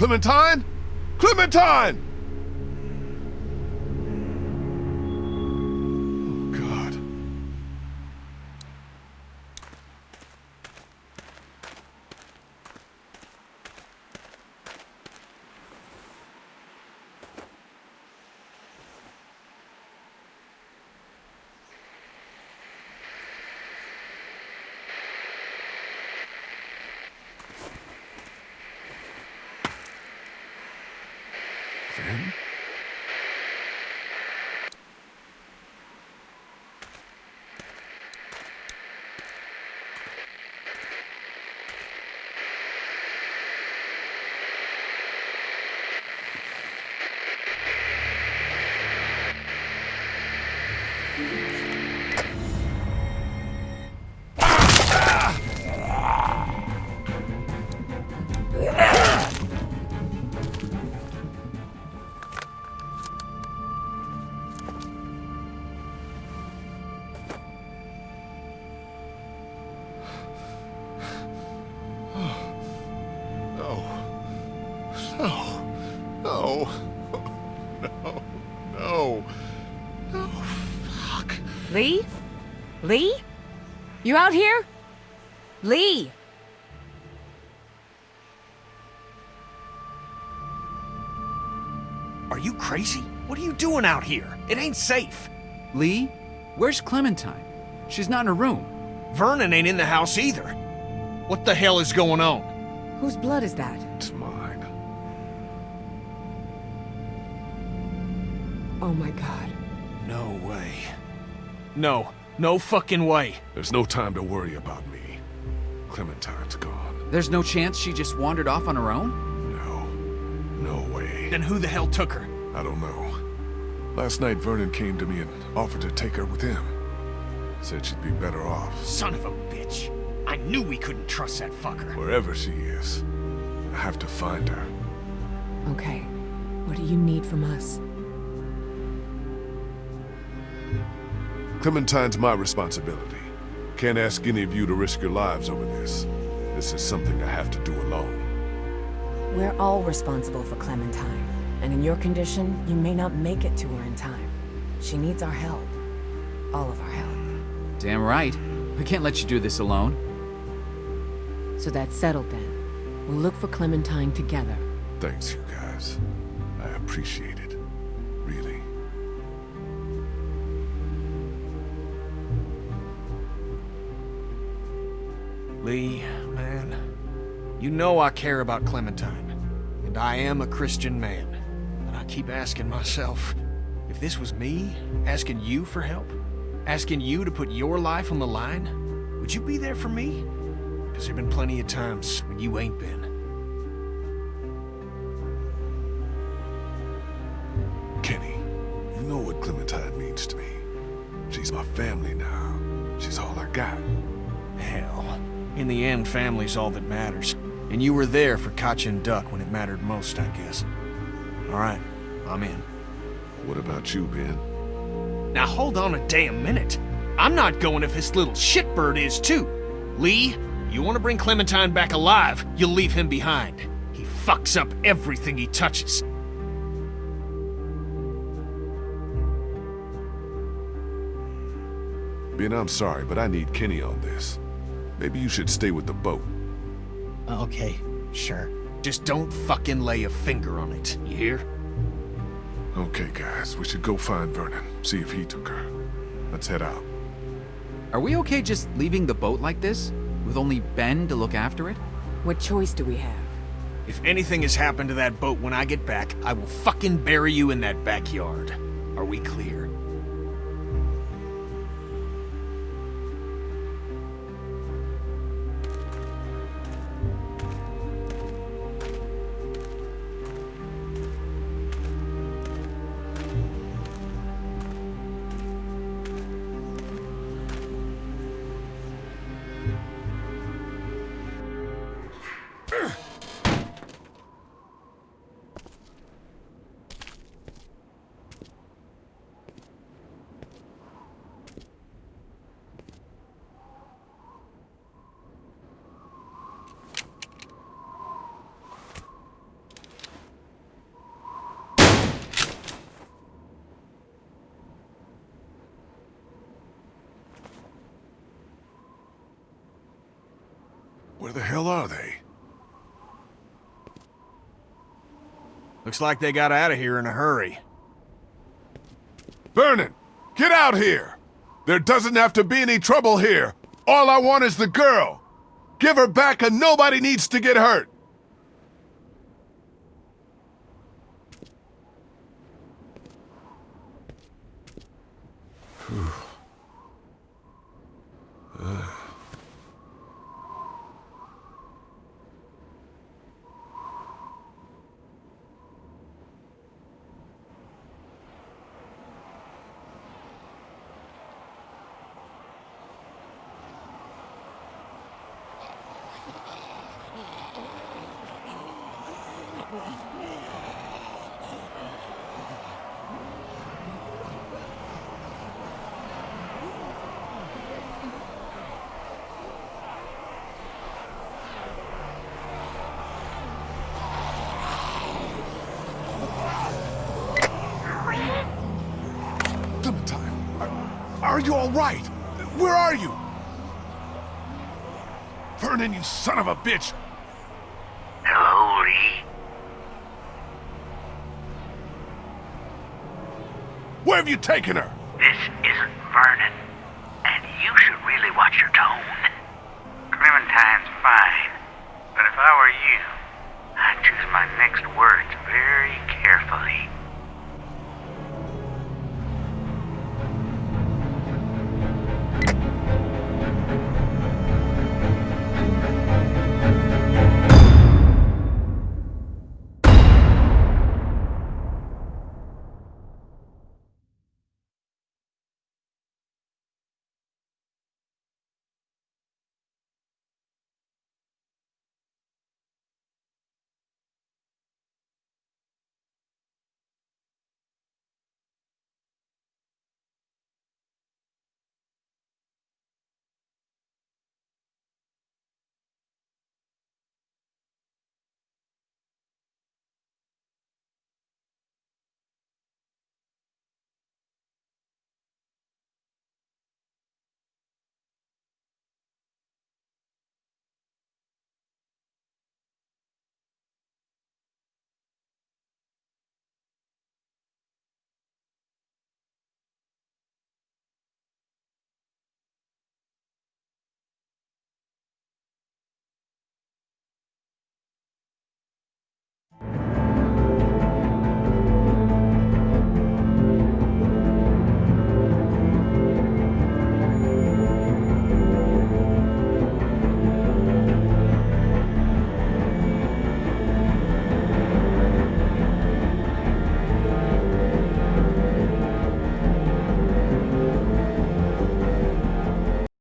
Clementine? Clementine! Then? No. No. No. Fuck. Lee? Lee? You out here? Lee! Are you crazy? What are you doing out here? It ain't safe. Lee? Where's Clementine? She's not in her room. Vernon ain't in the house either. What the hell is going on? Whose blood is that? It's mine. Oh my god. No way. No, no fucking way. There's no time to worry about me. Clementine's gone. There's no chance she just wandered off on her own? No. No way. Then who the hell took her? I don't know. Last night, Vernon came to me and offered to take her with him. Said she'd be better off. Son of a bitch. I knew we couldn't trust that fucker. Wherever she is, I have to find her. Okay. What do you need from us? Clementine's my responsibility. Can't ask any of you to risk your lives over this. This is something I have to do alone. We're all responsible for Clementine. And in your condition, you may not make it to her in time. She needs our help. All of our help. Damn right. We can't let you do this alone. So that's settled then. We'll look for Clementine together. Thanks, you guys. I appreciate it. Lee, man, you know I care about Clementine, and I am a Christian man. And I keep asking myself, if this was me, asking you for help, asking you to put your life on the line, would you be there for me? Because there've been plenty of times when you ain't been. Kenny, you know what Clementine means to me. She's my family now. She's all I got. In the end, family's all that matters. And you were there for Katjaa and Duck when it mattered most, I guess. All right, I'm in. What about you, Ben? Now hold on a damn minute. I'm not going if this little shitbird is too. Lee, you want to bring Clementine back alive, you'll leave him behind. He fucks up everything he touches. Ben, I'm sorry, but I need Kenny on this. Maybe you should stay with the boat. Uh, okay, sure. Just don't fucking lay a finger on it, you hear? Okay, guys, we should go find Vernon, see if he took her. Let's head out. Are we okay just leaving the boat like this? With only Ben to look after it? What choice do we have? If anything has happened to that boat when I get back, I will fucking bury you in that backyard. Are we clear? Where the hell are they? Looks like they got out of here in a hurry. Vernon, get out here! There doesn't have to be any trouble here. All I want is the girl. Give her back and nobody needs to get hurt. Clementine, are, you all right? Where are you? Vernon, you son of a bitch! Hello, Lee. Where have you taken her? This isn't Vernon. And you should really watch your tone.